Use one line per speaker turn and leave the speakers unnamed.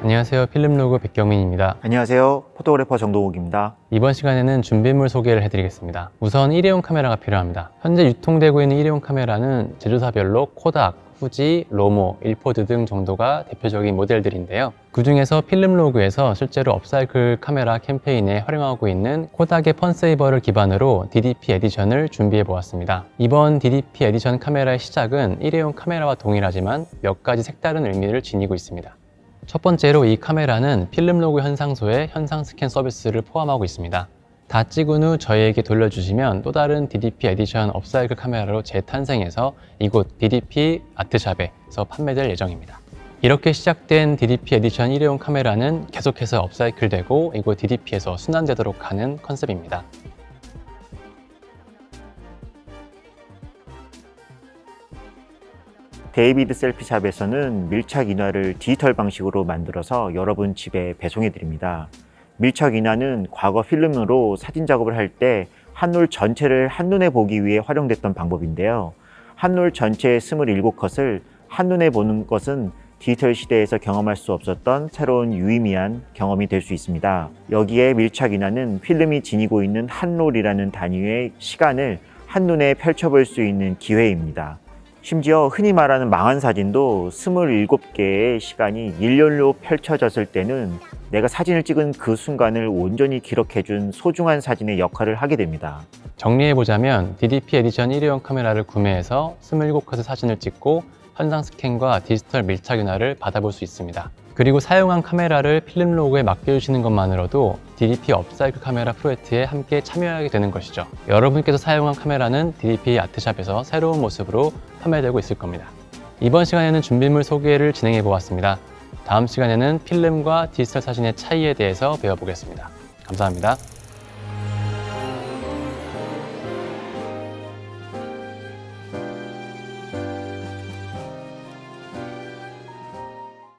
안녕하세요. 필름로그 백경민입니다.
안녕하세요. 포토그래퍼 정동욱입니다.
이번 시간에는 준비물 소개를 해드리겠습니다. 우선 일회용 카메라가 필요합니다. 현재 유통되고 있는 일회용 카메라는 제조사별로 코닥, 후지, 로모, 일포드 등 정도가 대표적인 모델들인데요. 그 중에서 필름로그에서 실제로 업사이클 카메라 캠페인에 활용하고 있는 코닥의 FunSaver를 기반으로 DDP 에디션을 준비해 보았습니다. 이번 DDP 에디션 카메라의 시작은 일회용 카메라와 동일하지만 몇 가지 색다른 의미를 지니고 있습니다. 첫 번째로 이 카메라는 필름 로그 현상소의 현상 스캔 서비스를 포함하고 있습니다. 다 찍은 후 저희에게 돌려주시면 또 다른 DDP 에디션 업사이클 카메라로 재탄생해서 이곳 DDP 아트샵에서 판매될 예정입니다. 이렇게 시작된 DDP 에디션 일회용 카메라는 계속해서 업사이클되고 이곳 DDP에서 순환되도록 하는 컨셉입니다.
데이비드 셀피샵에서는 밀착 인화를 디지털 방식으로 만들어서 여러분 집에 배송해 드립니다. 밀착 인화는 과거 필름으로 사진 작업을 할 때 한 롤 전체를 한눈에 보기 위해 활용됐던 방법인데요. 한 롤 전체의 27컷을 한눈에 보는 것은 디지털 시대에서 경험할 수 없었던 새로운 유의미한 경험이 될 수 있습니다. 여기에 밀착 인화는 필름이 지니고 있는 한롤이라는 단위의 시간을 한눈에 펼쳐볼 수 있는 기회입니다. 심지어 흔히 말하는 망한 사진도 27개의 시간이 일렬로 펼쳐졌을 때는 내가 사진을 찍은 그 순간을 온전히 기록해준 소중한 사진의 역할을 하게 됩니다.
정리해보자면 DDP 에디션 일회용 카메라를 구매해서 27컷의 사진을 찍고 현상 스캔과 디지털 밀착 인화를 받아볼 수 있습니다. 그리고 사용한 카메라를 필름 로그에 맡겨주시는 것만으로도 DDP 업사이클 카메라 프로젝트에 함께 참여하게 되는 것이죠. 여러분께서 사용한 카메라는 DDP 아트샵에서 새로운 모습으로 판매되고 있을 겁니다. 이번 시간에는 준비물 소개를 진행해 보았습니다. 다음 시간에는 필름과 디지털 사진의 차이에 대해서 배워보겠습니다. 감사합니다.